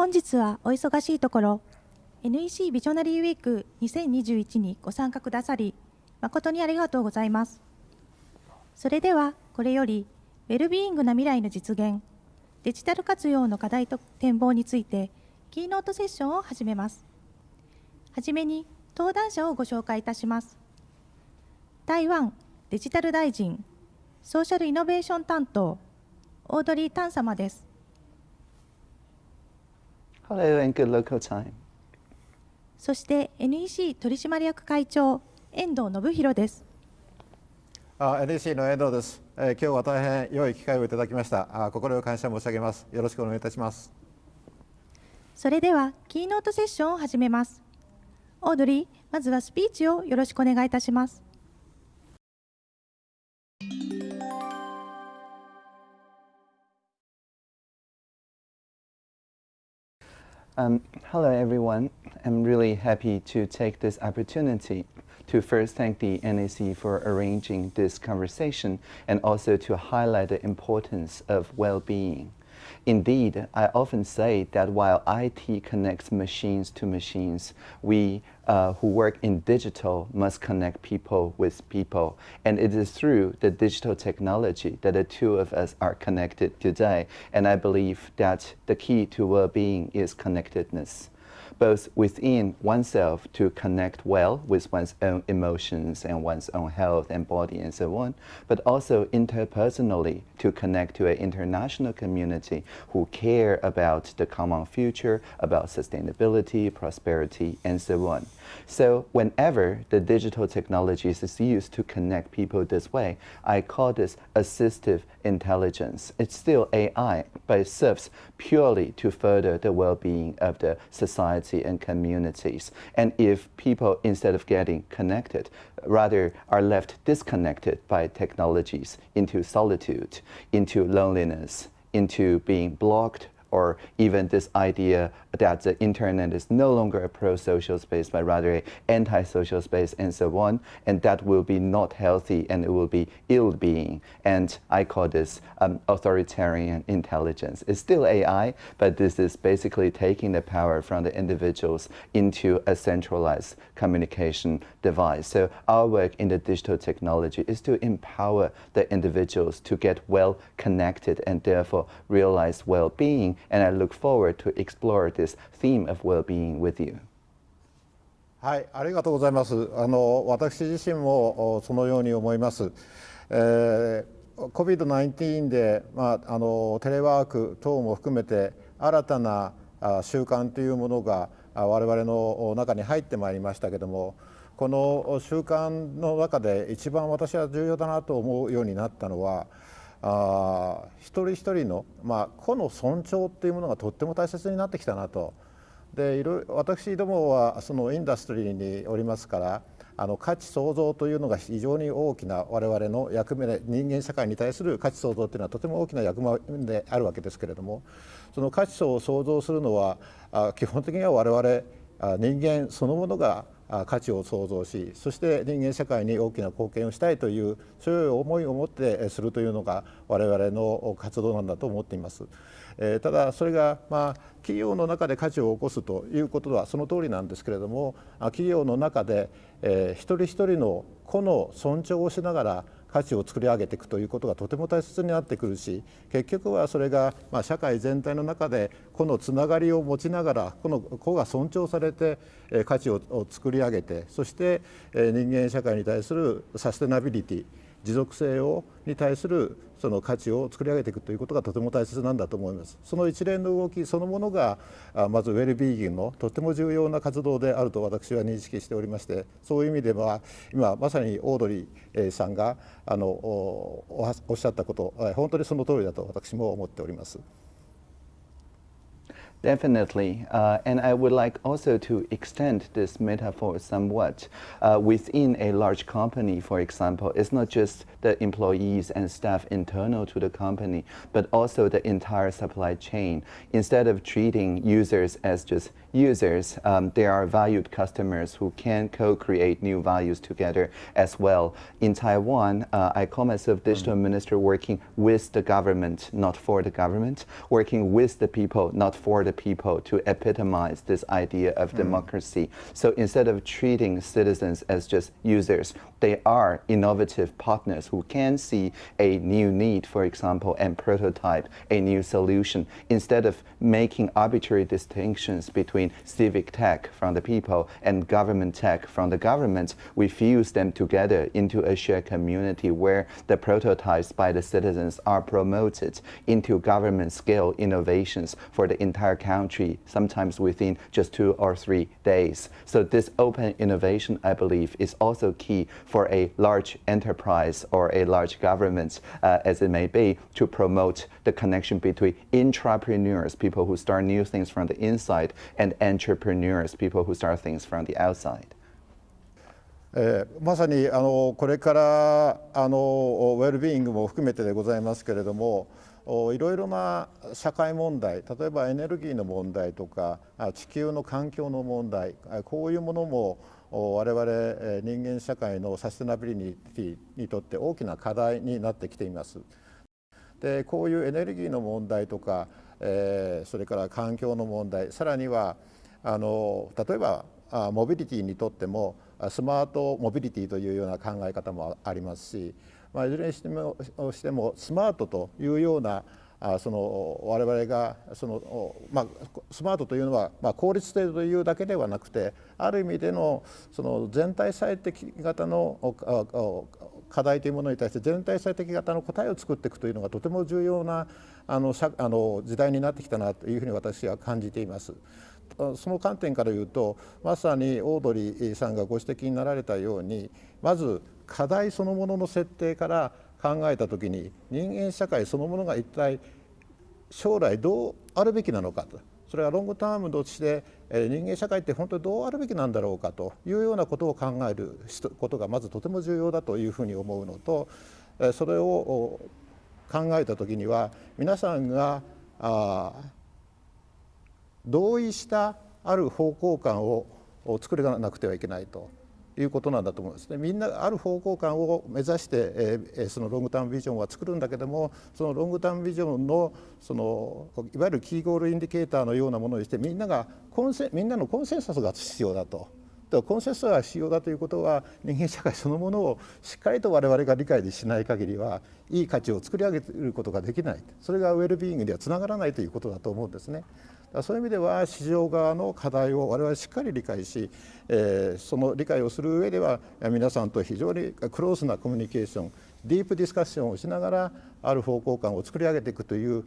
本日はお忙しいところ NEC ビジョナリーウィーク2021にご参加くださり誠にありがとうございます。それではこれよりウェルビーイングな未来の実現デジタル活用の課題と展望についてキーノートセッションを始めます。はじめに登壇者をご紹介いたします。台湾デジタル大臣ソーシャルイノベーション担当オードリー・タン様です Hello and good local time. そして NEC 取締役会長遠藤信弘です。あ NEC の遠藤です、えー今日は大変良い機会をいただきました。あ心よ感謝申し上げます。よろしくお願いいたします。それではキーノートセッションを始めます。オードリーまずはスピーチをよろしくお願いいたします Um, hello, everyone. I'm really happy to take this opportunity to first thank the NEC for arranging this conversation and also to highlight the importance of well-being. Indeed, I often say that while IT connects machines to machines, we uh, who work in digital must connect people with people. And it is through the digital technology that the two of us are connected today. And I believe that the key to well-being is connectedness both within oneself to connect well with one's own emotions and one's own health and body and so on, but also interpersonally to connect to an international community who care about the common future, about sustainability, prosperity, and so on. So whenever the digital technologies is used to connect people this way, I call this assistive intelligence. It's still AI, but it serves purely to further the well-being of the society and communities. And if people, instead of getting connected, rather are left disconnected by technologies into solitude, into loneliness, into being blocked or even this idea that the internet is no longer a pro-social space, but rather an anti-social space and so on, and that will be not healthy and it will be ill-being. And I call this um, authoritarian intelligence. It's still AI, but this is basically taking the power from the individuals into a centralized communication device. So our work in the digital technology is to empower the individuals to get well connected and therefore realize well-being and I look forward to explore this theme of well-being with you. はいありがとうございますあの私自身もそのように思います、えー、COVID-19 で、まあ、あのテレワーク等も含めて新たなあ習慣というものが我々の中に入ってまいりましたけどもこの習慣の中で一番私は重要だなと思うようになったのはあ一人一人の、まあ、個の尊重っていうものがとっても大切になってきたなと。でいろ私どもはそのインダストリーにおりますからあの価値創造というのが非常に大きな我々の役目で人間社会に対する価値創造というのはとても大きな役目であるわけですけれどもその価値を創造するのは基本的には我々人間そのものが価値を創造しそして人間社会に大きな貢献をしたいというそういう思いを持ってするというのが我々の活動なんだと思っています。えーただそれがまあ企業の中で価値を起こすということはその通りなんですけれどもあ企業の中で、えー一人一人の個の尊重をしながら価値を作り上げていくということがとても大切になってくるし結局はそれがま社会全体の中で個のつながりを持ちながらこの個が尊重されて価値を作り上げてそして人間社会に対するサステナビリティ持続性をに対するその価値を作り上げていくということがとても大切なんだと思います。その一連の動きそのものがまずウェルビーインのとても重要な活動であると私は認識しておりましてそういう意味では今まさにオードリーさんがあのおっしゃったこと本当にその通りだと私も思っております。Definitely, uh, and I would like also to extend this metaphor somewhat. Uh, within a large company, for example, it's not just the employees and staff internal to the company, but also the entire supply chain. Instead of treating users as just users, um, they are valued customers who can co-create new values together as well. In Taiwan, uh, I call myself digital minister working with the government, not for the government, working with the people, not for the the people to epitomize this idea of hmm. democracy. So instead of treating citizens as just users, they are innovative partners who can see a new need, for example, and prototype a new solution. Instead of making arbitrary distinctions between civic tech from the people and government tech from the government, we fuse them together into a shared community where the prototypes by the citizens are promoted into government scale innovations for the entire country, sometimes within just two or three days. So this open innovation, I believe, is also key for a large enterprise or a large government, uh, as it may be, to promote the connection between intrapreneurs, people who start new things from the inside, and entrepreneurs, people who start things from the outside. えー、まさにあのこれからあのウェルビーイングも含めてでございますけれども、いろいろな社会問題例えばエネルギーの問題とか地球の環境の問題こういうものも我々人間社会のサステナビリティにとって大きな課題になってきています。でこういうエネルギーの問題とか、えー、それから環境の問題さらにはあの例えばモビリティにとってもスマートモビリティというような考え方もありますし、まあ、いずれにしてもしてもスマートというようなあその我々がその、まあ、スマートというのは、まあ、効率性というだけではなくてある意味でのその全体最適型の課題というものに対して全体最適型の答えを作っていくというのがとても重要なあのあの時代になってきたなというふうに私は感じています。その観点から言うとまさにオードリーさんがご指摘になられたようにまず課題そのものの設定から考えた時に人間社会そのものが一体将来どうあるべきなのかと。それはロングタームとして人間社会って本当にどうあるべきなんだろうかと。いうようなことを考えることがまずとても重要だというふうに思うのとそれを考えた時には皆さんがあ同意したある方向感を作らなくてはいけないということなんだと思うんですね。みんなある方向感を目指して、えー、そのロングタームビジョンは作るんだけどもそのロングタームビジョンのそのいわゆるキーゴールインディケーターのようなものにしてみんながコンセみんなのコンセンサスが必要だと。コンセンサスが必要だということは人間社会そのものをしっかりと我々が理解しない限りはいい価値を作り上げることができないそれがウェルビーイングにはつながらないということだと思うんですね。そういう意味では市場側の課題を我々しっかり理解し、えー、その理解をする上では皆さんと非常にクローズなコミュニケーションディープディスカッションをしながらある方向感を作り上げていくという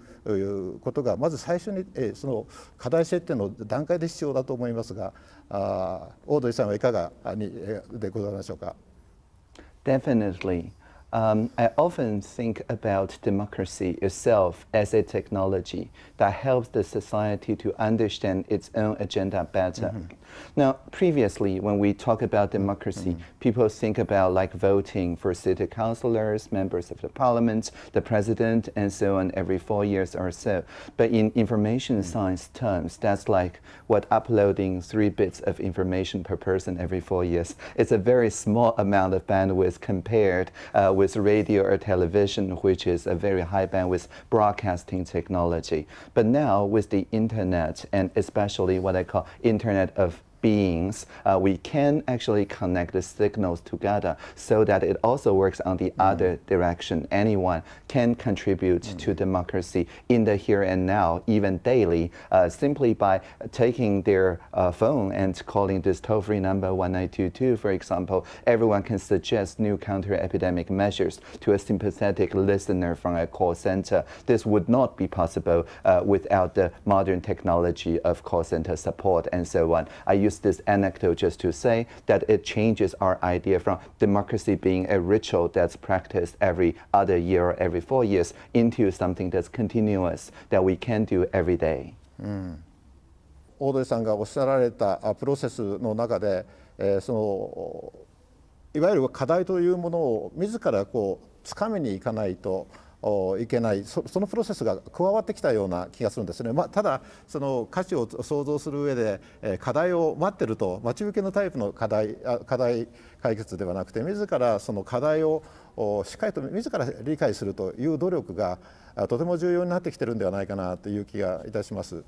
ことがまず最初に、えー、その課題設定の段階で必要だと思いますがあオードリーさんはいかがにでございましょうか？Definitely. Um, I often think about democracy itself as a technology that helps the society to understand its own agenda better. Mm -hmm. Now, previously, when we talk about democracy, mm -hmm. people think about like voting for city councilors, members of the parliament, the president, and so on every four years or so. But in information mm -hmm. science terms, that's like what uploading three bits of information per person every four years. It's a very small amount of bandwidth compared uh, with radio or television, which is a very high bandwidth broadcasting technology. But now with the internet and especially what I call internet of beings, uh, we can actually connect the signals together so that it also works on the mm. other direction. Anyone can contribute mm. to democracy in the here and now, even daily, uh, simply by taking their uh, phone and calling this toll-free number 1922, for example. Everyone can suggest new counter-epidemic measures to a sympathetic listener from a call center. This would not be possible uh, without the modern technology of call center support and so on. I use use this anecdote just to say that it changes our idea from democracy being a ritual that's practiced every other year or every four years into something that's continuous that we can do every day. オードリーさんがおっしゃられたプロセスの中で、えー、そのいわゆる課題というものを自らこうつかみにいかないと いけないそのプロセスが加わってきたような気がするんですね、まあ、ただその価値を想像する上で、え課題を待ってると待ち受けのタイプの課題課題解決ではなくて自らその課題をしっかりと自ら理解するという努力がとても重要になってきてるんではないかなという気がいたします。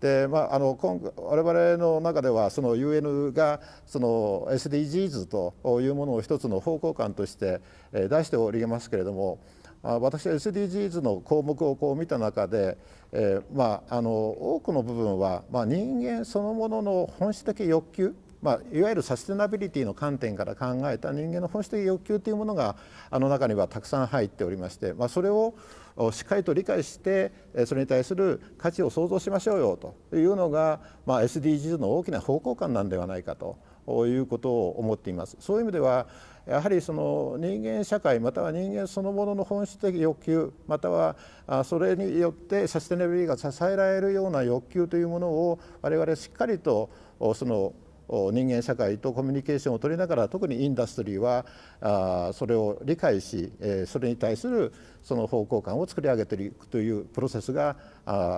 でまあ、あの今我々の中ではその UN がその SDGs というものを一つの方向感として出しておりますけれども私は SDGs の項目をこう見た中で、えーまあ、あの多くの部分は、まあ、人間そのものの本質的欲求まあ、いわゆるサステナビリティの観点から考えた人間の本質的欲求というものがあの中にはたくさん入っておりまして、まあ、それをしっかりと理解してそれに対する価値を創造しましょうよというのが、まあ、SDGs の大きな方向感なんではないかということを思っています。そういう意味ではやはりその人間社会または人間そのものの本質的欲求またはそれによってサステナビリティが支えられるような欲求というものを我々しっかりとその人間社会とコミュニケーションを取りながら特にインダストリーはそれを理解しそれに対するその方向感を作り上げていくというプロセスが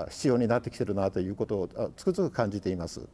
必要になってきてるなということをつくづく感じています。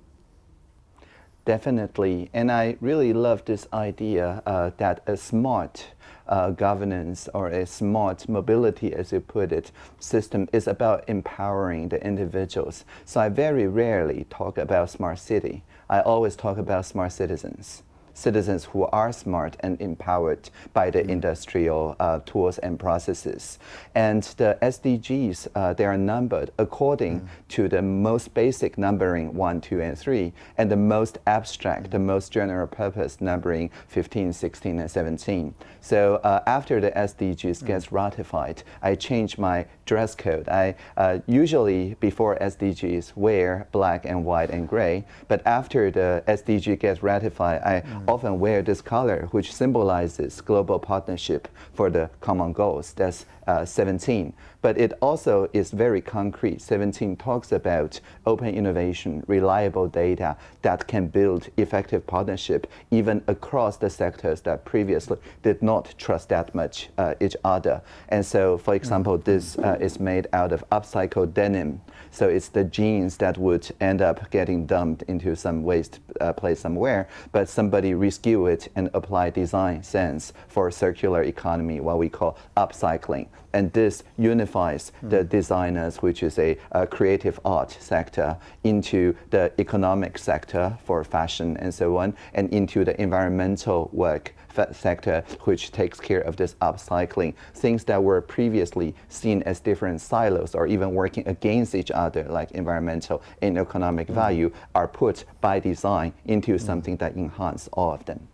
Definitely, and I really love this idea uh, that a smart uh, governance or a smart mobility, as you put it, system is about empowering the individuals. So I very rarely talk about smart city. I always talk about smart citizens citizens who are smart and empowered by the mm. industrial uh, tools and processes. And the SDGs, uh, they are numbered according mm. to the most basic numbering 1, 2, and 3, and the most abstract, mm. the most general purpose numbering 15, 16, and 17. So uh, after the SDGs mm. gets ratified, I change my dress code. I uh, usually, before SDGs, wear black and white and gray, but after the SDG gets ratified, I mm often wear this color, which symbolizes global partnership for the common goals. That's uh, 17. But it also is very concrete. 17 talks about open innovation, reliable data that can build effective partnership even across the sectors that previously did not trust that much uh, each other. And so, for example, this uh, is made out of upcycled denim. So it's the jeans that would end up getting dumped into some waste uh, place somewhere, but somebody rescue it and apply design sense for circular economy, what we call upcycling. And this unifies mm. the designers, which is a, a, creative art sector, into the economic sector for fashion and so on, and into the environmental work sector, which takes care of this upcycling. Things that were previously seen as different silos or even working against each other, like environmental and economic mm. value, are put by design into something that enhances all of them.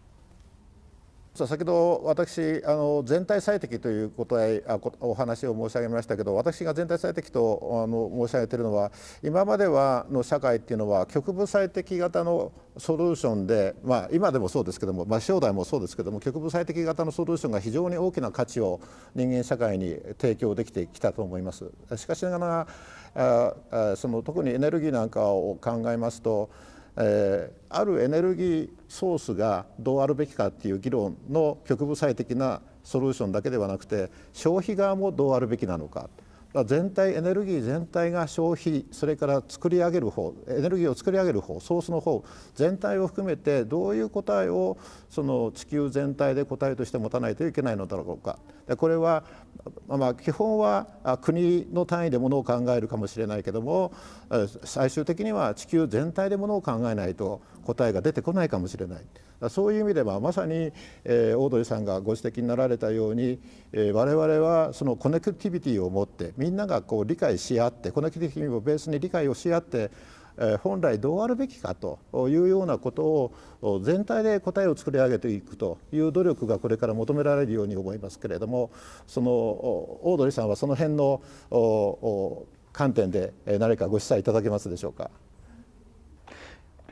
先ほど私あの全体最適ということへお話を申し上げましたけど私が全体最適とあの申し上げているのは今まではの社会っていうのは局部最適型のソリューションで、まあ、今でもそうですけども、まあ、将来もそうですけども局部最適型のソリューションが非常に大きな価値を人間社会に提供できてきたと思います。しかしながらあその特にエネルギーなんかを考えますとえー、あるエネルギーソースがどうあるべきかっていう議論の局部最適なソリューションだけではなくて消費側もどうあるべきなのか。全体エネルギー全体が消費それから作り上げる方エネルギーを作り上げる方ソースの方全体を含めてどういう答えをその地球全体で答えとして持たないといけないのだろうか。これはまあ基本は国の単位でものを考えるかもしれないけども最終的には地球全体でものを考えないと答えが出てこないかもしれない。そういう意味ではまさに、えー、オードリーさんがご指摘になられたように、えー、我々はそのコネクティビティを持ってみんながこう理解し合ってコネクティビティをベースに理解をし合って本来どうあるべきかというようなことを全体で答えを作り上げていくという努力がこれから求められるように思いますけれどもそのオードリーさんはその辺の観点で何かご示唆いただけますでしょうか？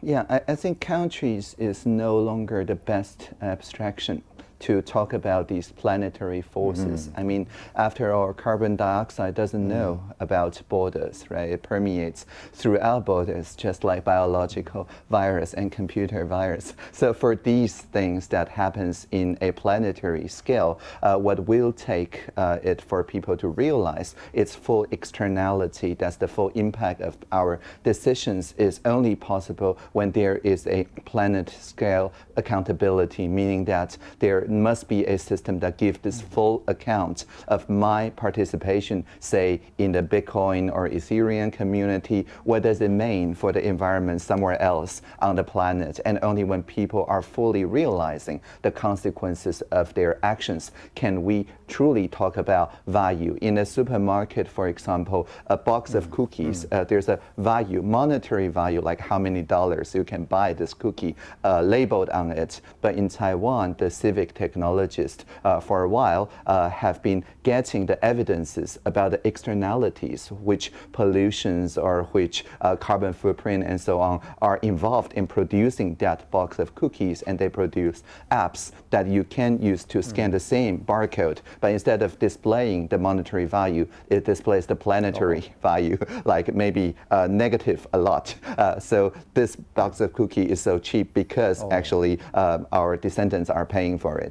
Yeah, I, I, think countries is no longer the best abstraction to talk about these planetary forces. Mm -hmm. I mean, after all, carbon dioxide doesn't mm -hmm. know about borders, right? It permeates throughout borders, just like biological virus and computer virus. So for these things that happens in a planetary scale, uh, what will take uh, it for people to realize its full externality, that's the full impact of our decisions is only possible when there is a planet scale accountability, meaning that there must be a system that gives this full account of my participation, say, in the Bitcoin or Ethereum community. What does it mean for the environment somewhere else on the planet? And only when people are fully realizing the consequences of their actions can we truly talk about value. In a supermarket, for example, a box of cookies, uh, there's a value, monetary value, like how many dollars you can buy this cookie uh, labeled on it. But in Taiwan, the civic technologists uh, for a while uh, have been getting the evidences about the externalities, which pollutions or which uh, carbon footprint and so on are involved in producing that box of cookies, and they produce apps that you can use to scan the same barcode, but instead of displaying the monetary value, it displays the planetary value, like maybe uh, negative a lot. Uh, so this box of cookie is so cheap because actually uh, our descendants are paying for it.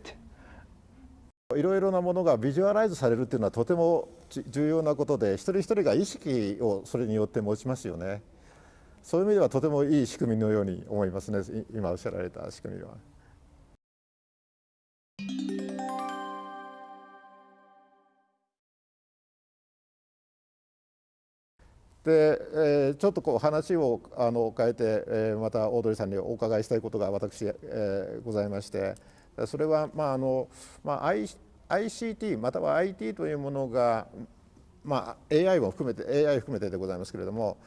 いろいろなものがビジュアライズされるっていうのはとても重要なことで一人一人が意識をそれによって持ちますよね。そういう意味ではとてもいい仕組みのように思いますね。今おっしゃられた仕組みは。で、えーちょっとこう話をあの変えて、えーまたオードリーさんにお伺いしたいことが私、えーございまして。それは、まああのまあ、ICT または IT というものが、まあ、AI も含めて AI 含めてでございますけれども、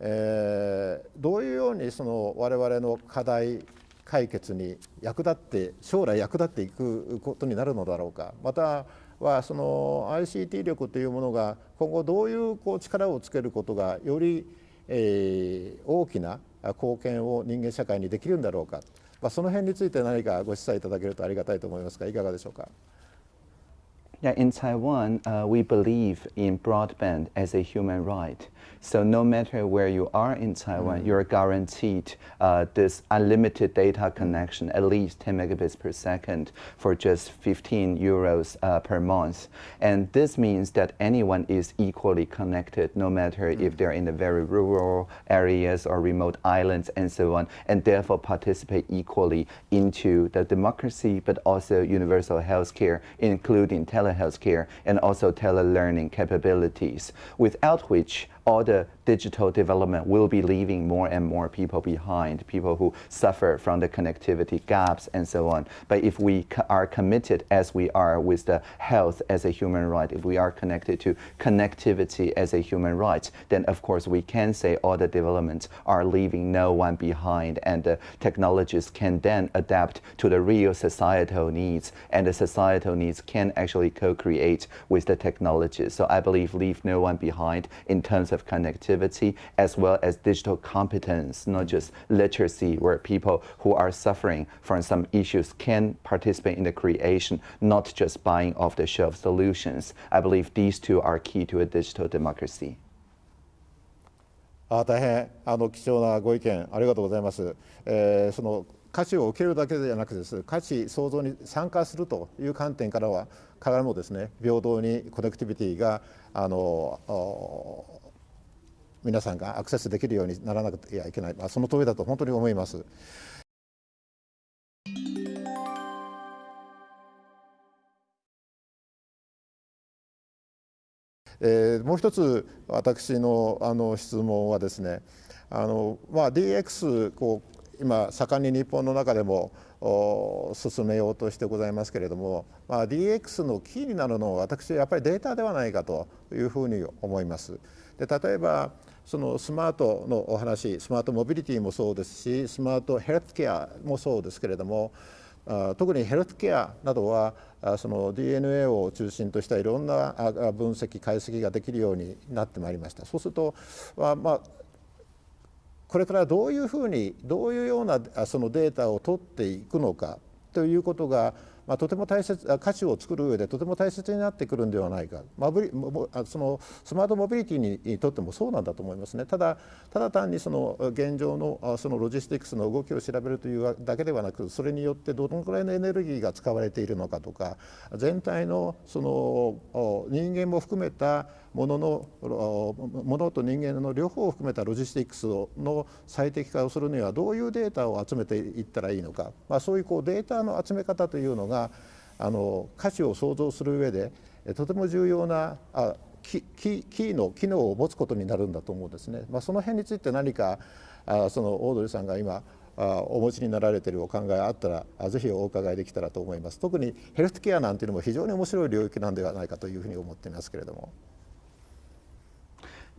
えーどういうようにその我々の課題解決に役立って将来役立っていくことになるのだろうかまたはその ICT 力というものが今後どういうこう力をつけることがより、えー大きな貢献を人間社会にできるんだろうか、まあ、その辺について何かご示唆いただけるとありがたいと思いますがいかがでしょうか。Yeah, in Taiwan, uh, we believe in broadband as a human right. So no matter where you are in Taiwan, you're guaranteed uh, this unlimited data connection, at least 10 megabits per second, for just 15 euros uh, per month. And this means that anyone is equally connected, no matter if they're in the very rural areas or remote islands and so on, and therefore participate equally into the democracy, but also universal health care, including telehealth care and also telelearning capabilities, without which all the digital development will be leaving more and more people behind, people who suffer from the connectivity gaps and so on. But if we are committed, as we are with the health as a human right, if we are connected to connectivity as a human right, then of course we can say all the developments are leaving no one behind and the technologies can then adapt to the real societal needs and the societal needs can actually co-create with the technologies. So I believe leave no one behind in terms of connectivity as well as digital competence, not just literacy where people who are suffering from some issues can participate in the creation, not just buying off-the-shelf solutions. I believe these two are key to a digital democracy. あ大変あの貴重なご意見ありがとうございます。えーその価値を受けるだけではなくです価値創造に参加するという観点からはからもですね平等にコネクティビティがあのお 皆さんがアクセスできるようにならなきゃいけない、まあ、その通りだと本当に思います。えーもう一つ私のあの質問はですねあの、まあ、DX こう今盛んに日本の中でもお進めようとしてございますけれども、まあ、DX のキーになるのは私はやっぱりデータではないかというふうに思います。で例えばそのスマートのお話スマートモビリティもそうですしスマートヘルスケアもそうですけれどもあ特にヘルスケアなどはあその DNA を中心としたいろんなあ分析解析ができるようになってまいりました。そうするとままあこれからどういうふうにどういうようなあそのデータを取っていくのかということが、まあ、とても大切価値を作る上でとても大切になってくるんではないか、まあ、ブリそのスマートモビリティにとってもそうなんだと思いますね。ただただ単にその現状のそのロジスティクスの動きを調べるというだけではなくそれによってどのくらいのエネルギーが使われているのかとか全体のその人間も含めたもののものと人間の両方を含めたロジスティックスの最適化をするにはどういうデータを集めていったらいいのか、まあ、そういうこうデータの集め方というのがあの価値を創造する上でとても重要なあキキーの機能を持つことになるんだと思うんですね。まあ、その辺について何かあそのオードリーさんが今あお持ちになられているお考えあったらぜひお伺いできたらと思います。特にヘルスケアなんていうのも非常に面白い領域なんではないかというふうに思っていますけれども。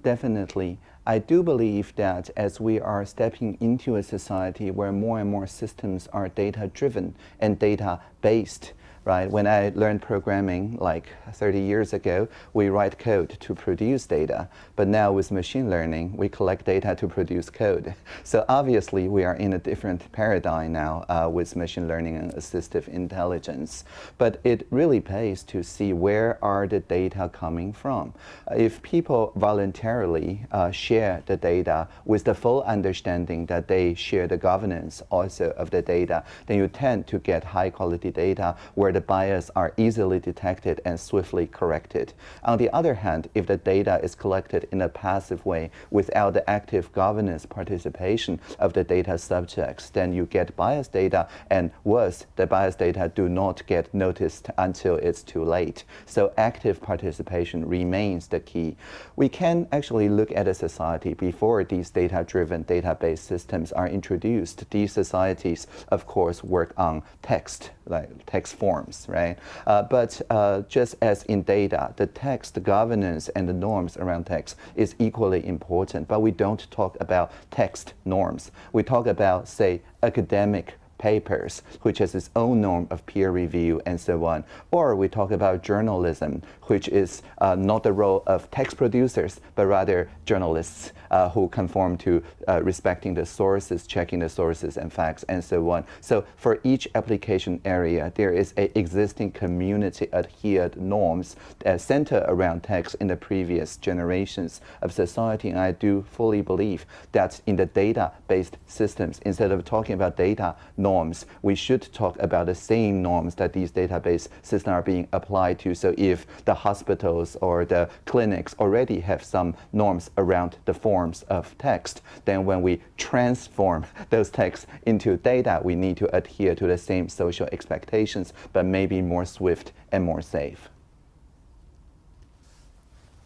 Definitely. I do believe that as we are stepping into a society where more and more systems are data driven and data based, right? When I learned programming like 30 years ago, we write code to produce data. But now with machine learning, we collect data to produce code. So obviously we are in a different paradigm now uh, with machine learning and assistive intelligence. But it really pays to see where are the data coming from. If people voluntarily uh, share the data with the full understanding that they share the governance also of the data, then you tend to get high quality data where the bias are easily detected and swiftly corrected. On the other hand, if the data is collected in a passive way without the active governance participation of the data subjects, then you get biased data and worse, the biased data do not get noticed until it's too late. So active participation remains the key. We can actually look at a society before these data-driven database systems are introduced. These societies, of course, work on text, like text forms, right? Uh, but uh, just as in data, the text governance and the norms around text is equally important, but we don't talk about text norms. We talk about, say, academic papers, which has its own norm of peer review and so on. Or we talk about journalism, which is uh, not the role of text producers, but rather journalists uh, who conform to uh, respecting the sources, checking the sources and facts, and so on. So for each application area, there is a existing community adhered norms that center around text in the previous generations of society. And I do fully believe that in the data-based systems, instead of talking about data norms, we should talk about the same norms that these database systems are being applied to. So if the hospitals or the clinics already have some norms around the forms of text, then when we transform those texts into data, we need to adhere to the same social expectations, but maybe more swift and more safe.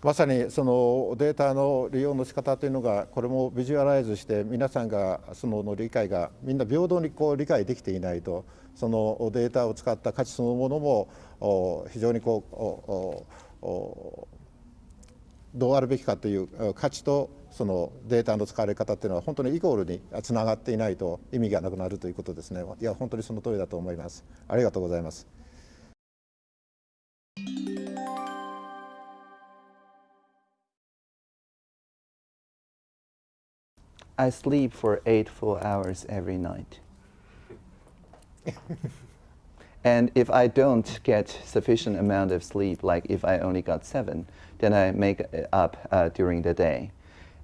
まさにそのデータの利用の仕方というのがこれもビジュアライズして皆さんがそのの理解がみんな平等にこう理解できていないとそのデータを使った価値そのものも非常にこうどうあるべきかという価値と そのデータの使われ方っていうのは本当にイコールにつながっていないと意味がなくなるということですねいや本当にその通りだと思いますありがとうございます I sleep for eight full hours every night. and if I don't get sufficient amount of sleep, like if I only got seven, then I make it up uh, during the day.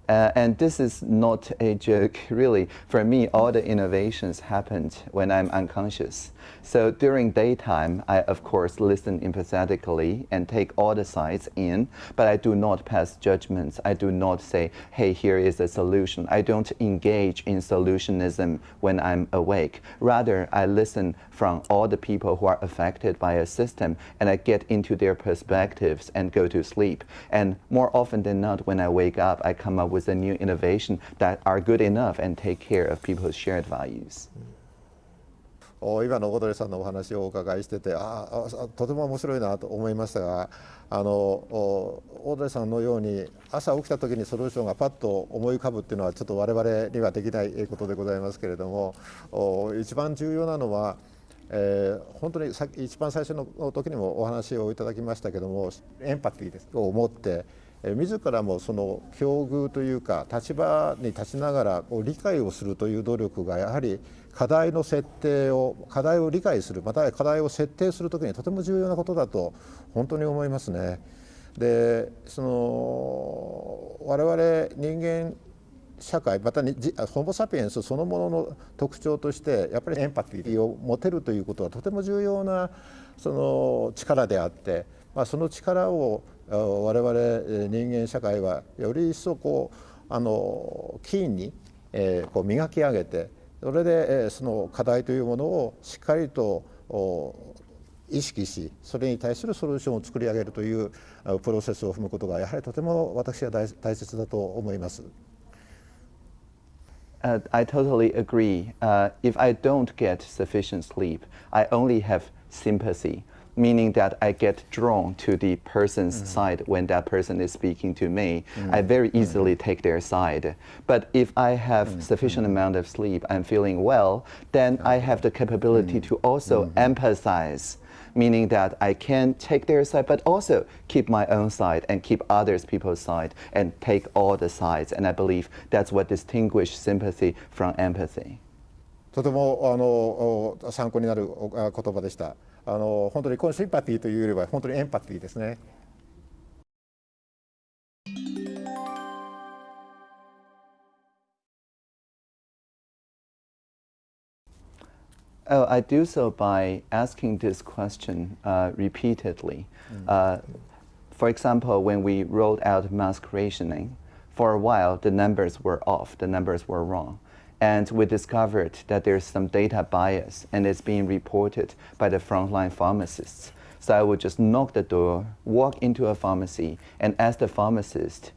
Uh, and this is not a joke, really. For me, all the innovations happened when I'm unconscious. So during daytime, I of course listen empathetically and take all the sides in, but I do not pass judgments. I do not say, hey, here is a solution. I don't engage in solutionism when I'm awake. Rather, I listen from all the people who are affected by a system and I get into their perspectives and go to sleep. And more often than not, when I wake up, I come up with with a new innovation that are good enough and take care of people's shared values. 今のオードレーさんのお話をお伺いしててああとても面白いなと思いましたがあのオードレーさんのように朝起きた時にソリューションがパッと思い浮かぶっていうのはちょっと我々にはできないことでございますけれども一番重要なのは、えー、本当にさ一番最初の時にもお話をいただきましたけどもエンパティですを持って自らもその境遇というか立場に立ちながら理解をするという努力がやはり課題の設定を課題を理解するまたは課題を設定する時にとても重要なことだと本当に思いますね。でその我々人間社会またホモ・サピエンスそのものの特徴としてやっぱりエンパティを持てるということはとても重要なその力であって、まあ、その力を我々人間社会はより一層こうあのキに、えー、こう磨き上げてそれで、えー、その課題というものをしっかりと意識しそれに対するソリューションを作り上げるというプロセスを踏むことがやはりとても私は大切だと思います。Uh, I totally agree. Uh, if I don't get sufficient sleep, I only have sympathy. meaning that I get drawn to the person's mm -hmm. side when that person is speaking to me. Mm -hmm. I very easily mm -hmm. take their side. But if I have mm-hmm. sufficient mm-hmm. amount of sleep, I'm feeling well, then I have the capability to also mm-hmm. empathize meaning that I can take their side, but also keep my own side and keep others people's side and take all the sides. And I believe that's what distinguishes sympathy from empathy. とてもあの参考になる言葉でした。 あの本当にこのシンパティというよりは本当にエンパティですね。Oh, I do so by asking this question uh, repeatedly. Mm. Uh, for example, when we rolled out mask rationing, for a while the numbers were off, the numbers were wrong. And we discovered that there's some data bias and it's being reported by the frontline pharmacists. So I would just knock the door, walk into a pharmacy, and ask the pharmacist,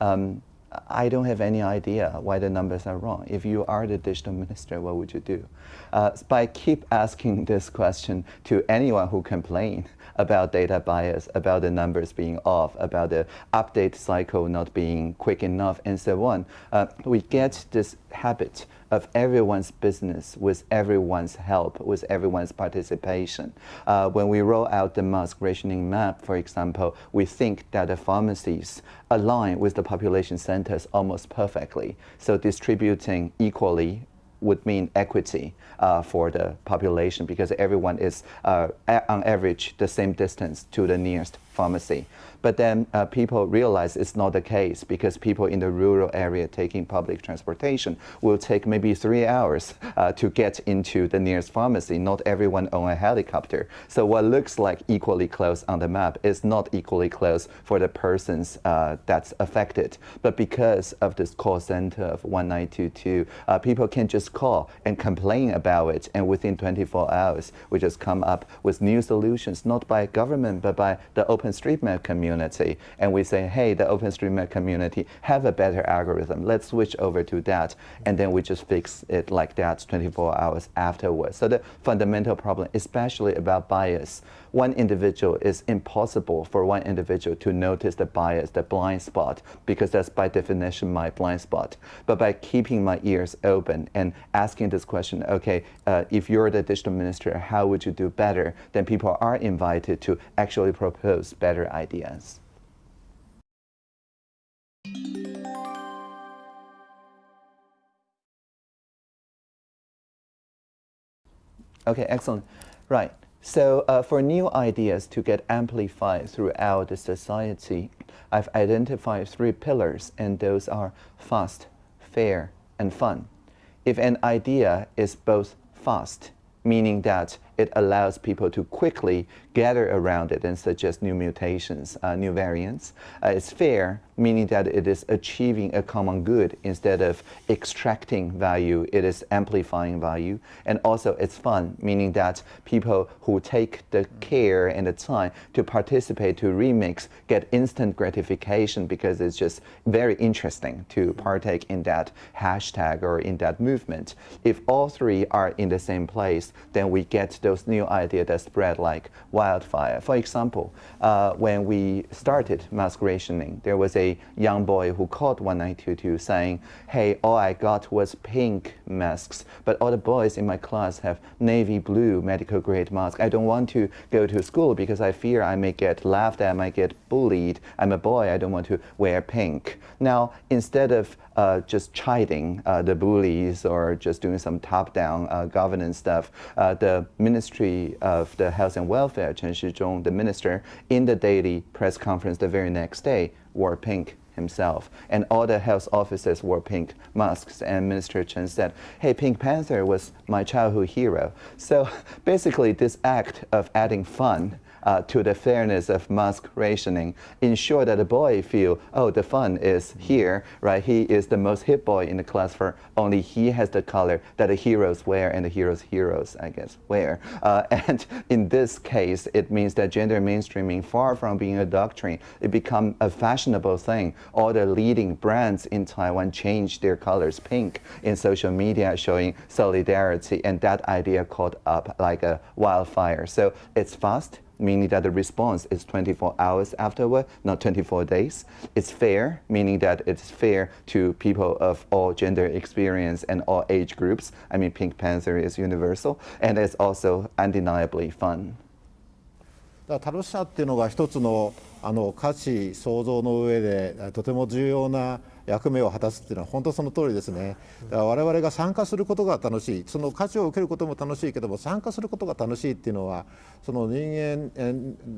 um, I don't have any idea why the numbers are wrong. If you are the digital minister, what would you do? Uh, by keep asking this question to anyone who complain about data bias, about the numbers being off, about the update cycle not being quick enough, and so on, uh, we get this habit of everyone's business with everyone's help, with everyone's participation. Uh, when we roll out the mask rationing map, for example, we think that the pharmacies align with the population centers almost perfectly. So distributing equally would mean equity for the population because everyone is uh, on average the same distance to the nearest pharmacy. But then uh, people realize it's not the case because people in the rural area taking public transportation will take maybe three hours uh, to get into the nearest pharmacy. Not everyone own a helicopter. So what looks like equally close on the map is not equally close for the persons uh, that's affected. But because of this call center of 1922, uh, people can just call and complain about it. And within 24 hours, we just come up with new solutions, not by government, but by the open OpenStreetMap community and we say, hey, the OpenStreetMap community have a better algorithm. Let's switch over to that. And then we just fix it like that 24 hours afterwards. So the fundamental problem, especially about bias, one individual is impossible for one individual to notice the bias, the blind spot, because that's by definition my blind spot. But by keeping my ears open and asking this question, okay, uh, if you're the digital minister, how would you do better? Then people are invited to actually propose better ideas. Okay, excellent. Right. So uh, for new ideas to get amplified throughout the society, I've identified three pillars, and those are fast, fair, and fun. If an idea is both fast, meaning that it allows people to quickly gather around it and suggest new mutations, uh, new variants. Uh, it's fair, meaning that it is achieving a common good instead of extracting value, it is amplifying value. And also it's fun, meaning that people who take the care and the time to participate, to remix, get instant gratification because it's just very interesting to partake in that hashtag or in that movement. If all three are in the same place, then we get those new ideas that spread like wildfire. For example, uh, when we started mask rationing, there was a young boy who called 1922 saying, hey, all I got was pink masks, but all the boys in my class have navy blue medical grade masks. I don't want to go to school because I fear I may get laughed at, I might get bullied. I'm a boy, I don't want to wear pink. Now, instead of uh, just chiding uh, the bullies or just doing some top-down uh, governance stuff. Uh, the Ministry of the Health and Welfare, Chen Shizhong, the minister, in the daily press conference the very next day, wore pink himself. And all the health officers wore pink masks. And Minister Chen said, hey, Pink Panther was my childhood hero. So basically, this act of adding fun uh, to the fairness of mask rationing, ensure that the boy feel, oh, the fun is here, right? He is the most hip boy in the class for only he has the color that the heroes wear and the heroes' heroes, I guess, wear. Uh, and in this case, it means that gender mainstreaming, far from being a doctrine, it become a fashionable thing. All the leading brands in Taiwan change their colors pink in social media, showing solidarity, and that idea caught up like a wildfire. So it's fast, meaning that the response is 24 hours afterward, not 24 days. It's fair, meaning that it's fair to people of all gender experience and all age groups. I mean, Pink Panther is universal, and it's also undeniably fun. だから楽しさっていうのが一つのあの価値創造の上でとても重要な 役目を果たすっていうのは本当その通りですねだから我々が参加することが楽しいその価値を受けることも楽しいけども参加することが楽しいっていうのはその人間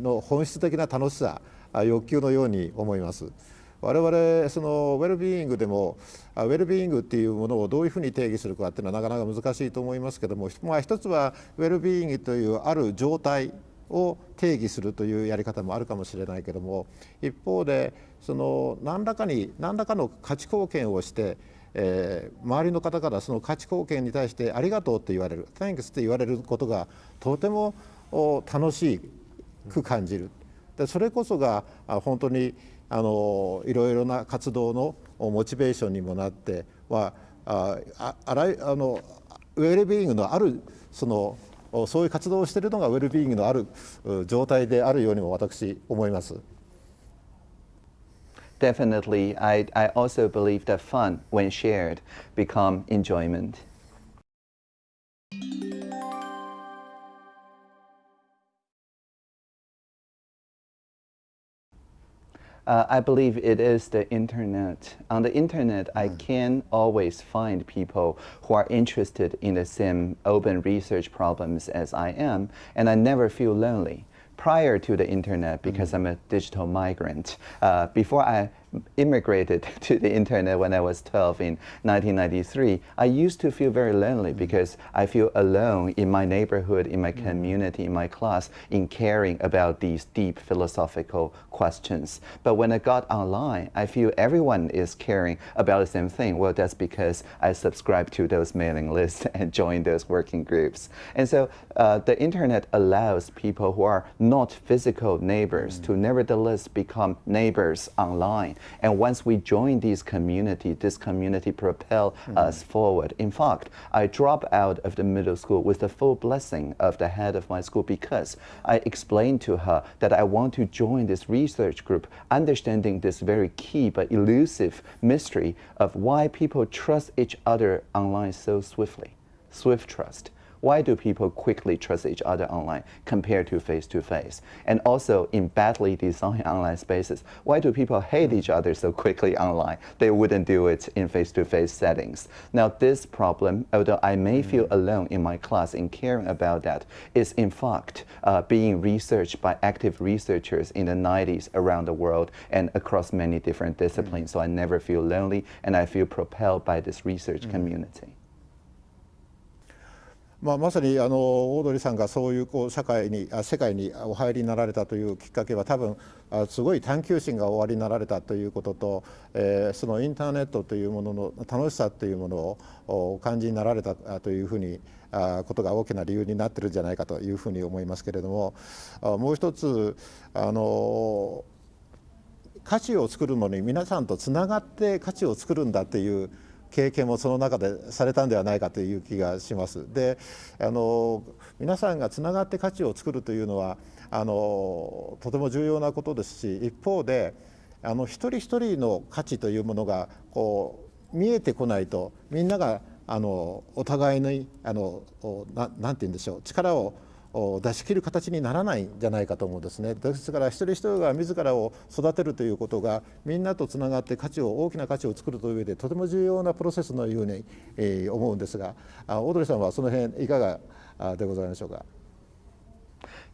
の本質的な楽しさ欲求のように思います。我々そのウェルビーイングでもウェルビーイングっていうものをどういうふうに定義するかっていうのはなかなか難しいと思いますけども、まあ、一つはウェルビーイングというある状態を定義するというやり方もあるかもしれないけども一方でその何らかに何らかの価値貢献をして、えー、周りの方からその価値貢献に対してありがとうって言われる Thanks って言われることがとても楽しく感じる。でそれこそが本当にあのいろいろな活動のモチベーションにもなってはああらあのウェルビーイングのあるそのそういう活動をしているのがウェルビーイングのある状態であるようにも私思います。Definitely, I, I also believe that fun, when shared, become enjoyment. Uh, I believe it is the internet. On the internet. I can always find people who are interested in the same open research problems as I am, and I never feel lonely. Prior to the internet, because mm. I'm a digital migrant, uh, before I immigrated to the internet when I was 12 in 1993, I used to feel very lonely mm. because I feel alone in my neighborhood, in my mm. community, in my class, in caring about these deep philosophical questions. But when I got online, I feel everyone is caring about the same thing. Well, that's because I subscribe to those mailing lists and join those working groups. And so uh, the internet allows people who are not physical neighbors mm. to nevertheless become neighbors online. And once we join these community, this community propel mm -hmm. us forward. In fact, I dropped out of the middle school with the full blessing of the head of my school because I explained to her that I want to join this research group, understanding this very key but elusive mystery of why people trust each other online so swiftly. Swift trust. Why do people quickly trust each other online compared to face-to-face? And also in badly designed online spaces, why do people hate each other so quickly online? They wouldn't do it in face-to-face -face settings. Now this problem, although I may mm. feel alone in my class in caring about that, is in fact uh, being researched by active researchers in the 90s around the world and across many different disciplines. Mm. So I never feel lonely and I feel propelled by this research mm. community. まあ、まさにあのオードリーさんがそういうこう社会に世界にお入りになられたというきっかけは多分すごい探求心がおありになられたということと、えー、そのインターネットというものの楽しさというものをお感じになられたというふうにあことが大きな理由になってるんじゃないかというふうに思いますけれどももう一つあの価値を作るのに皆さんとつながって価値を作るんだという経験もその中でされたんではないかという気がします。であの皆さんがつながって価値を作るというのはあのとても重要なことですし一方であの一人一人の価値というものがこう見えてこないとみんながあのお互いにあのななんて言うんでしょう力を出し切る形にならないんじゃないかと思うんですねですから一人一人が自らを育てるということがみんなとつながって価値を大きな価値を作るという上でとても重要なプロセスのように、え、思うんですがオードリーさんはその辺いかがでございましょうか？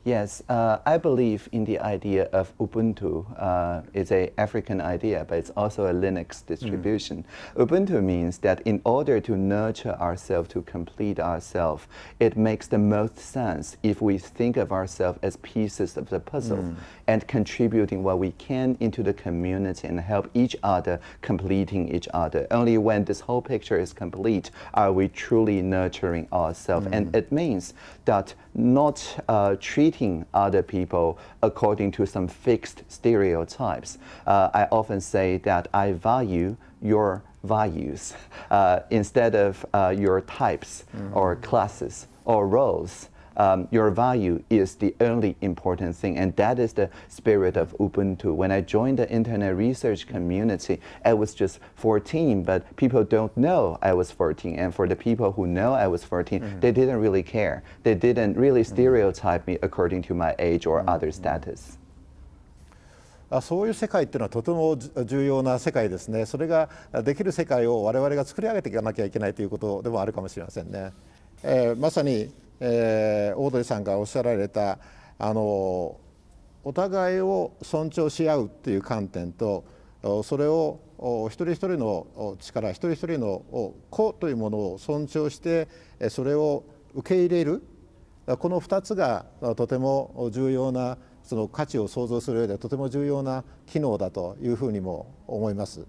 Yes, uh, I believe in the idea of Ubuntu. Uh, it's an African idea, but it's also a Linux distribution. Mm. Ubuntu means that in order to nurture ourselves, to complete ourselves, it makes the most sense if we think of ourselves as pieces of the puzzle mm. and contributing what we can into the community and help each other completing each other. Only when this whole picture is complete are we truly nurturing ourselves. Mm. And it means that not uh, treating other people according to some fixed stereotypes. Uh, I often say that I value your values uh, instead of uh, your types mm. or classes or roles um, your value is the only important thing. And that is the spirit of Ubuntu. When I joined the internet research community, I was just 14, but people don't know I was 14. And for the people who know I was 14, mm -hmm. they didn't really care. They didn't really stereotype me according to my age or other status. そういう世界っていうのはとても重要な世界ですね。それができる世界を我々が作り上げていかなきゃいけないということでもあるかもしれませんね。えー、まさに えー、オードリーさんがおっしゃられたあのお互いを尊重し合うっていう観点とそれを一人一人の力一人一人の個というものを尊重してそれを受け入れるこの2つがとても重要なその価値を創造する上でとても重要な機能だというふうにも思います。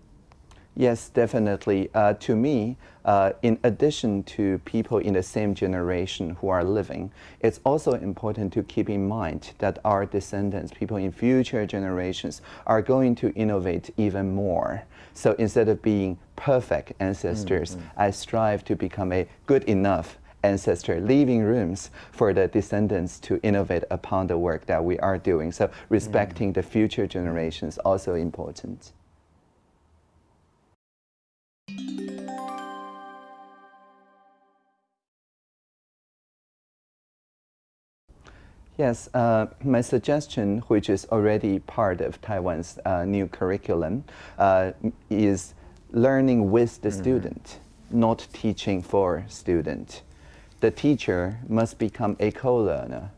Yes, definitely. Uh, to me, uh, in addition to people in the same generation who are living, it's also important to keep in mind that our descendants, people in future generations, are going to innovate even more. So instead of being perfect ancestors, mm -hmm. I strive to become a good enough ancestor, leaving rooms for the descendants to innovate upon the work that we are doing. So respecting mm. the future generations also important. Yes, uh, my suggestion, which is already part of Taiwan's uh, new curriculum, uh, is learning with the mm -hmm. student, not teaching for student. The teacher must become a co-learner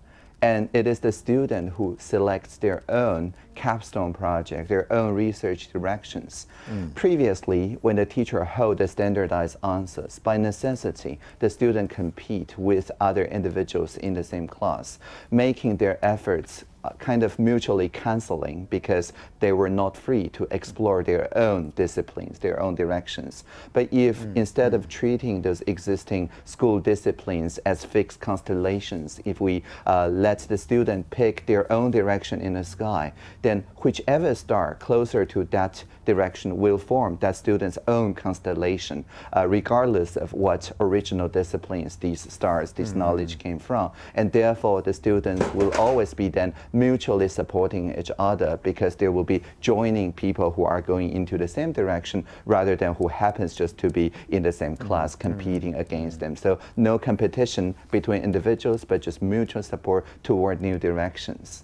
and it is the student who selects their own capstone project, their own research directions. Mm. Previously, when the teacher held the standardized answers, by necessity, the student compete with other individuals in the same class, making their efforts kind of mutually canceling because they were not free to explore their own disciplines, their own directions. But if mm. instead of treating those existing school disciplines as fixed constellations, if we uh, let the student pick their own direction in the sky, then whichever star closer to that direction will form that student's own constellation, uh, regardless of what original disciplines these stars, this mm -hmm. knowledge came from. And therefore, the students will always be then mutually supporting each other because they will be joining people who are going into the same direction rather than who happens just to be in the same mm-hmm. class mm-hmm. competing against them. So no competition between individuals, but just mutual support toward new directions.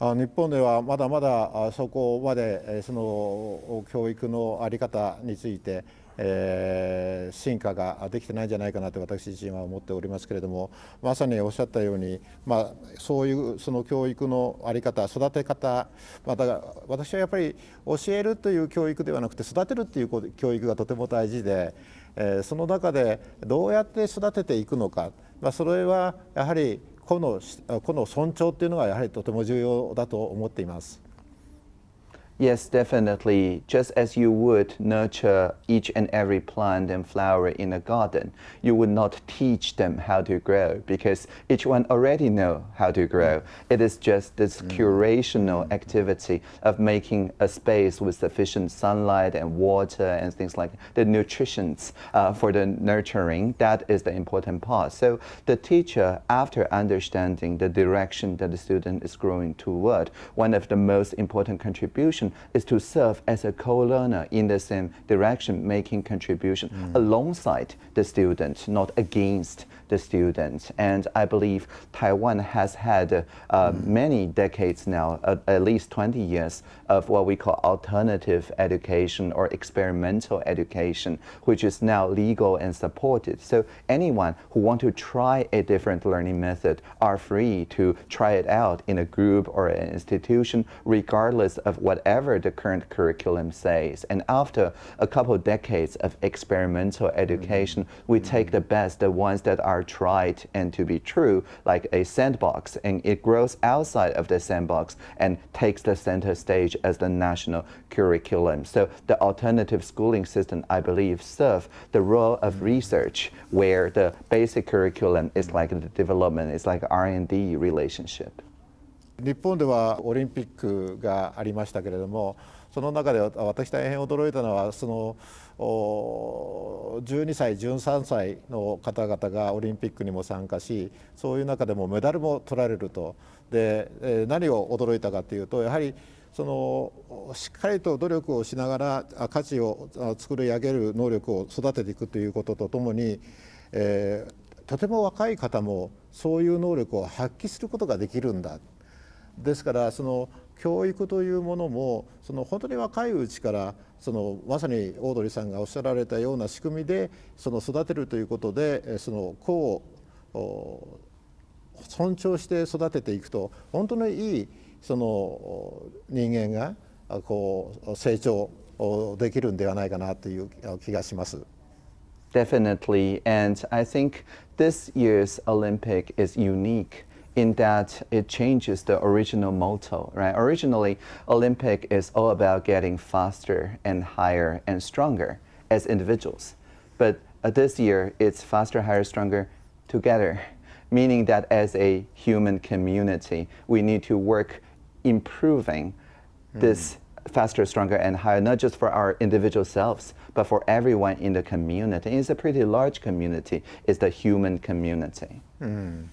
日本ではまだまだそこまでその教育の在り方についてえ、進化ができてないんじゃないかなと私自身は思っておりますけれどもまさにおっしゃったように、まあ、そういうその教育の在り方育て方また私はやっぱり教えるという教育ではなくて育てるという教育がとても大事で、え、その中でどうやって育てていくのか、まあ、それはやはり個の個の尊重っていうのがやはりとても重要だと思っています。Yes, definitely. Just as you would nurture each and every plant and flower in a garden, you would not teach them how to grow because each one already know how to grow. It is just this mm. curational activity of making a space with sufficient sunlight and water and things like the nutritions uh, for the nurturing. That is the important part. So the teacher, after understanding the direction that the student is growing toward, one of the most important contributions is to serve as a co-learner in the same direction, making contribution mm. alongside the student, not against the students. And I believe Taiwan has had uh, many decades now, uh, at least 20 years, of what we call alternative education or experimental education, which is now legal and supported. So anyone who wants to try a different learning method are free to try it out in a group or an institution, regardless of whatever the current curriculum says. And after a couple of decades of experimental mm-hmm. education, we mm-hmm. take the best, the ones that are tried and to be true, like a sandbox, and it grows outside of the sandbox and takes the center stage as the national curriculum. So the alternative schooling system, I believe, serve the role of research where the basic curriculum is like the development, it's like R&D relationship. 日本ではオリンピックがありましたけれどもその中で私大変驚いたのはその12歳13歳の方々がオリンピックにも参加しそういう中でもメダルも取られるとで何を驚いたかというとやはりそのしっかりと努力をしながら価値を作り上げる能力を育てていくということとともに、えー、とても若い方もそういう能力を発揮することができるんだ。ですからその教育というものもその本当に若いうちからそのまさにオードリーさんがおっしゃられたような仕組みでその育てるということでその子を尊重して育てていくと本当にいいその人間がこう成長できるんではないかなという気がします。Definitely, and I think this year's Olympic is unique in that it changes the original motto, right? Originally, Olympic is all about getting faster and higher and stronger as individuals. But uh, this year, it's faster, higher, stronger together, meaning that as a human community, we need to work improving mm. this faster, stronger, and higher, not just for our individual selves, but for everyone in the community. It's a pretty large community. It's the human community. Mm.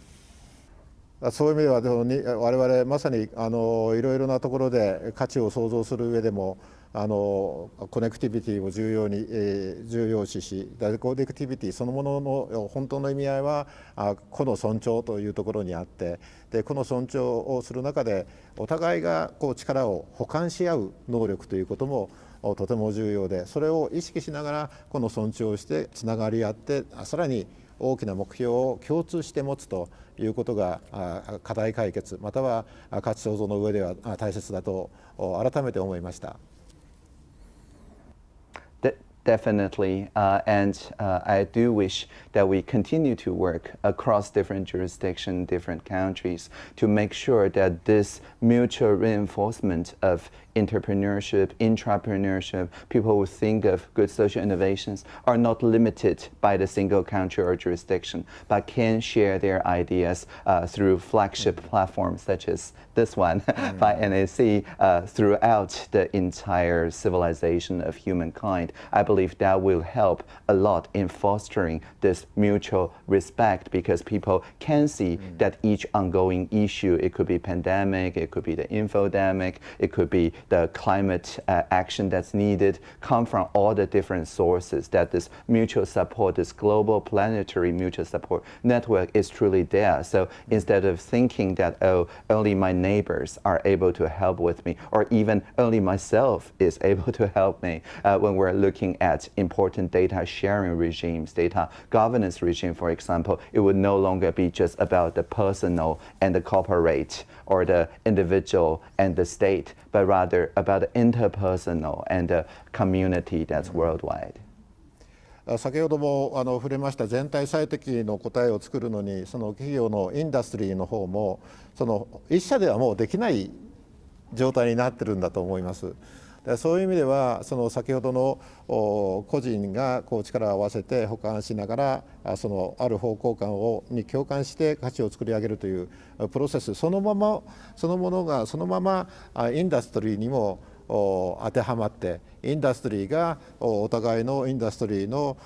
そういう意味では我々まさにあのいろいろなところで価値を創造する上でも あのコネクティビティを重要に、えー、重要視しコネクティビティそのものの本当の意味合いはあ個の尊重というところにあってで個の尊重をする中でお互いがこう力を補完し合う能力ということもとても重要でそれを意識しながらこの尊重をしてつながり合ってさらに大きな目標を共通して持つということが課題解決または価値創造の上では大切だと改めて思いました。Definitely, uh, and uh, I do wish that we continue to work across different jurisdictions, different countries, to make sure that this mutual reinforcement of entrepreneurship, intrapreneurship, people who think of good social innovations are not limited by the single country or jurisdiction, but can share their ideas uh, through flagship platforms such as this one mm. by NEC uh, throughout the entire civilization of humankind. I believe that will help a lot in fostering this mutual respect because people can see mm. that each ongoing issue, it could be pandemic, it could be the infodemic, it could be the climate uh, action that's needed come from all the different sources, that this mutual support, this global planetary mutual support network is truly there. So instead of thinking that, oh, only my neighbors are able to help with me, or even only myself is able to help me uh, when we're looking at important data sharing regimes, data governance regime, for example, it would no longer be just about the personal and the corporate or the individual and the state, but rather other, about interpersonal and community that's worldwide. 先ほどもあの触れました全体最適の答えを作るのにその企業のインダストリーの方もその一社ではもうできない状態になってるんだと思います。そういう意味ではその先ほどの個人がこう力を合わせて補完しながらそのある方向感をに共感して価値を作り上げるというプロセス。そのままそのものがそのままインダストリーにも当てはまってインダストリーがお互いのインダストリーの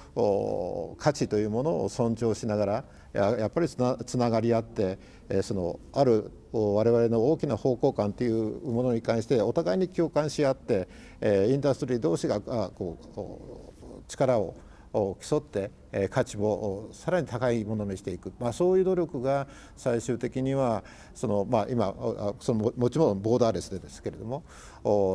価値というものを尊重しながらやっぱりつなつながり合ってそのある我々の大きな方向感というものに関してお互いに共感し合ってインダストリー同士がこう力を競って価値もさらに高いものにしていく、まあ、そういう努力が最終的にはその、まあ、今そのもちろんボーダーレスでですけれども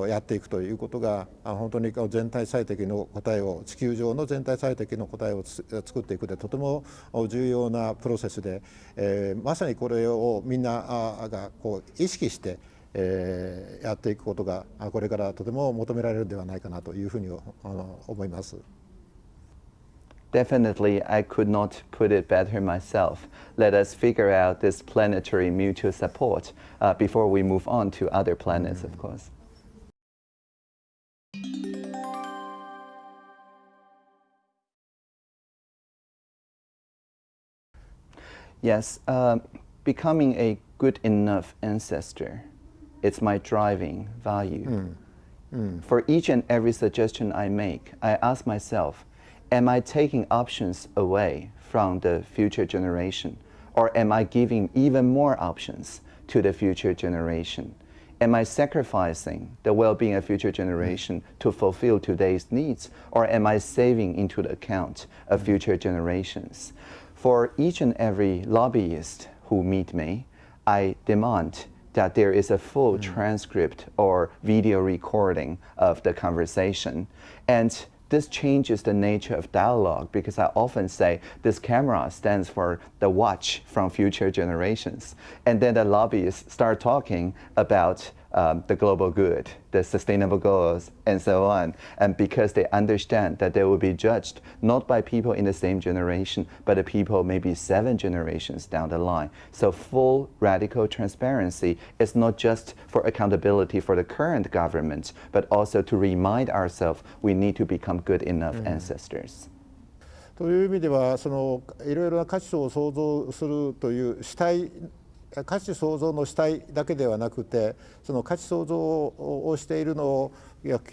やっていくということが本当に全体最適の答えを地球上の全体最適の答えを作っていくでとても重要なプロセスで、えー、まさにこれをみんながこう意識してえー、やっていくことがこれからとても求められるんではないかなというふうに思います。Definitely, I could not put it better myself. Let us figure out this planetary mutual support uh, before we move on to other planets, of course. Yes, uh, becoming a good enough ancestor, it's my driving value. Mm. Mm. For each and every suggestion I make, I ask myself, am I taking options away from the future generation? Or am I giving even more options to the future generation? Am I sacrificing the well-being of future generation to fulfill today's needs? Or am I saving into the account of future generations? For each and every lobbyist who meet me, I demand that there is a full mm. transcript or video recording of the conversation. And this changes the nature of dialogue because I often say this camera stands for the watch from future generations. And then the lobbyists start talking about um, the global good, the sustainable goals, and so on. And because they understand that they will be judged not by people in the same generation, but the people maybe seven generations down the line. So full radical transparency is not just for accountability for the current government, but also to remind ourselves we need to become good enough mm. ancestors. という意味ではそのいろいろな価値を創造するという主体 価値創造の主体だけではなくてその価値創造をしているのを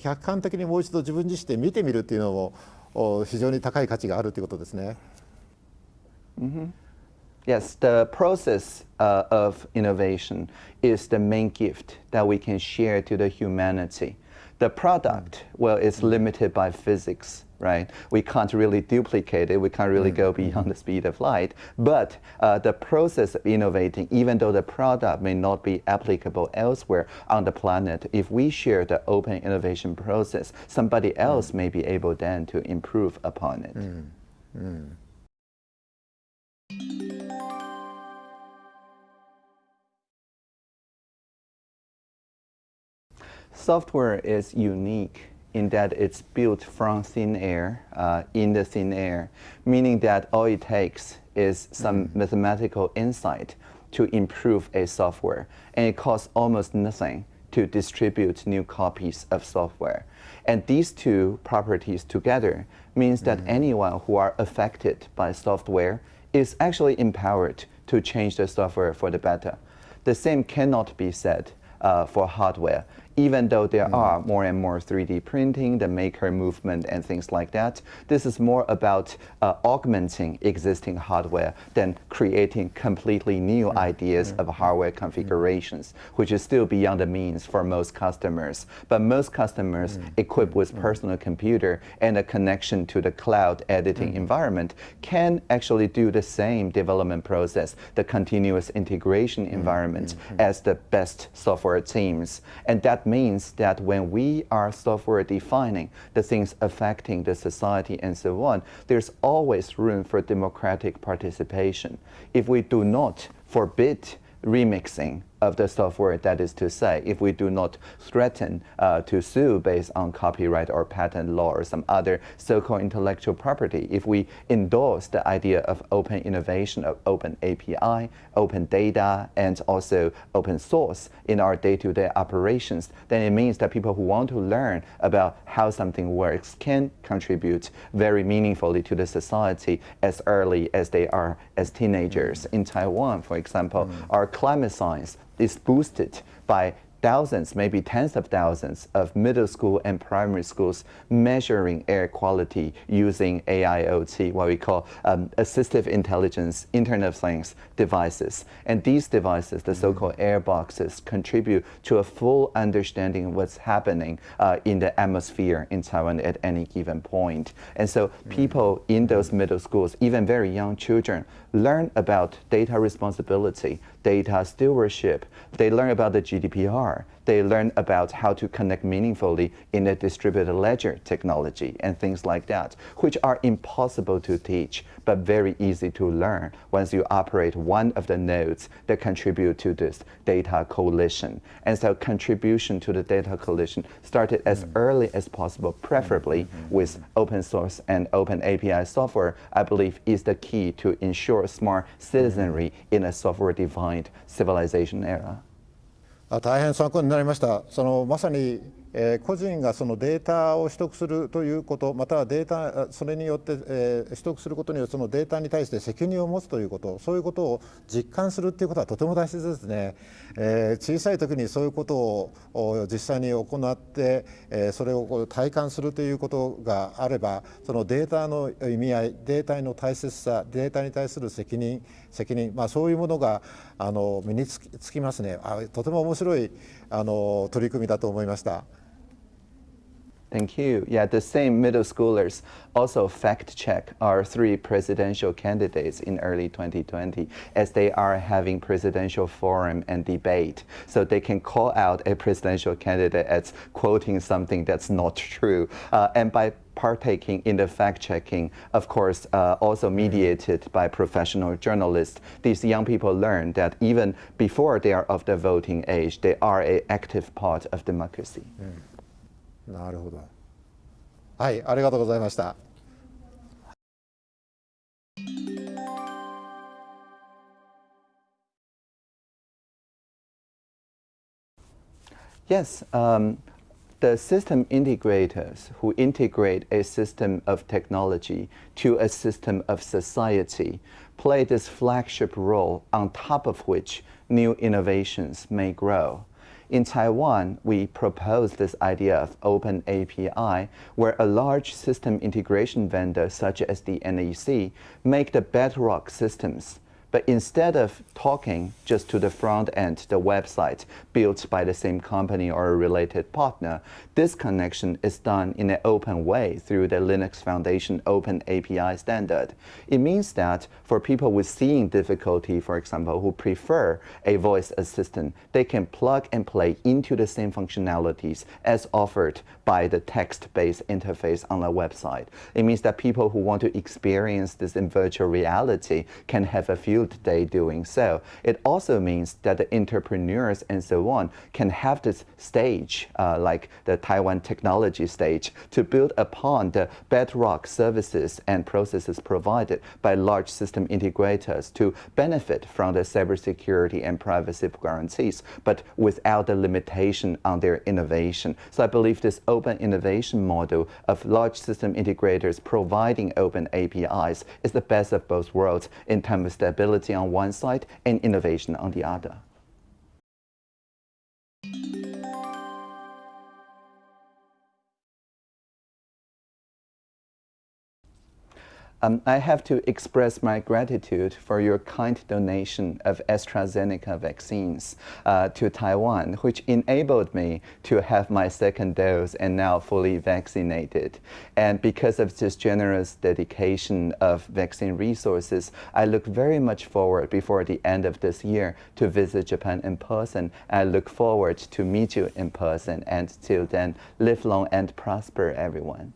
客観的にもう一度自分自身で見てみるっていうのも非常に高い価値があるということですね。Mm -hmm. Yes, the process uh, of innovation is the main gift that we can share to the humanity. The product, well, is limited by physics. right? We can't really duplicate it. We can't really go mm-hmm. beyond the speed of light. But uh, the process of innovating, even though the product may not be applicable elsewhere on the planet, if we share the open innovation process, somebody mm. else mm. may be able then to improve upon it. Mm. Mm. Software is unique in that it's built from thin air, uh, in the thin air, meaning that all it takes is some mm. mathematical insight to improve a software, and it costs almost nothing to distribute new copies of software. And these two properties together means that mm. anyone who are affected by software is actually empowered to change the software for the better. The same cannot be said uh, for hardware even though there mm. are more and more 3D printing, the maker movement and things like that, this is more about uh, augmenting existing hardware than creating completely new mm. ideas of mm-hmm. hardware configurations, which is still beyond the means for most customers. But most customers equipped with personal computer and a connection to the cloud editing environment can actually do the same development process, the continuous integration environment as the best software teams. And that means that when we are software defining the things affecting the society and so on, there's always room for democratic participation. If we do not forbid remixing of the software, that is to say, if we do not threaten uh, to sue based on copyright or patent law or some other so-called intellectual property, if we endorse the idea of open innovation, of open API, open data, and also open source in our day-to-day -day operations, then it means that people who want to learn about how something works can contribute very meaningfully to the society as early as they are as teenagers. In Taiwan, for example, mm our climate science is boosted by thousands, maybe tens of thousands of middle school and primary schools measuring air quality using AIoT, what we call um, assistive intelligence, Internet of Things devices. And these devices, the so-called air boxes, contribute to a full understanding of what's happening uh, in the atmosphere in Taiwan at any given point. And so people in those middle schools, even very young children, learn about data responsibility, data stewardship. They learn about the GDPR. They learn about how to connect meaningfully in a distributed ledger technology and things like that, which are impossible to teach, but very easy to learn once you operate one of the nodes that contribute to this data coalition. And so contribution to the data coalition started as mm-hmm. early as possible, preferably mm-hmm. Mm-hmm. with open source and open API software, I believe is the key to ensure smart citizenry in a software-defined civilization era. あ大変参考になりました。そのまさに、えー個人がそのデータを取得するということまたはデータそれによって、えー取得することによってそのデータに対して責任を持つということそういうことを実感するということはとても大切ですね、えー小さい時にそういうことを実際に行って、えーそれを体感するということがあればそのデータの意味合いデータの大切さデータに対する責任責任、まあ、そういうものがあの身につきつきますねあとても面白いあの取り組みだと思いました。Thank you. Yeah, the same middle schoolers also fact check our three presidential candidates in early 2020 as they are having presidential forum and debate. So they can call out a presidential candidate as quoting something that's not true. Uh, and by partaking in the fact checking, of course, uh, also mediated by professional journalists, these young people learn that even before they are of the voting age, they are an active part of democracy. なるほど。はい、ありがとうございました。 Yes, um, the system integrators who integrate a system of technology to a system of society play this flagship role on top of which new innovations may grow. In Taiwan, we propose this idea of open API, where a large system integration vendor such as the NEC make the bedrock systems but instead of talking just to the front end, the website built by the same company or a related partner, this connection is done in an open way through the Linux Foundation Open API standard. It means that for people with seeing difficulty, for example, who prefer a voice assistant, they can plug and play into the same functionalities as offered by the text-based interface on the website. It means that people who want to experience this in virtual reality can have a field day doing so. It also means that the entrepreneurs and so on can have this stage, uh, like the Taiwan technology stage, to build upon the bedrock services and processes provided by large system integrators to benefit from the cybersecurity and privacy guarantees, but without the limitation on their innovation. So I believe this open innovation model of large system integrators providing open APIs is the best of both worlds in terms of stability on one side and innovation on the other. Um, I have to express my gratitude for your kind donation of AstraZeneca vaccines uh, to Taiwan, which enabled me to have my second dose and now fully vaccinated. And because of this generous dedication of vaccine resources, I look very much forward before the end of this year to visit Japan in person. I look forward to meet you in person and till then, live long and prosper, everyone.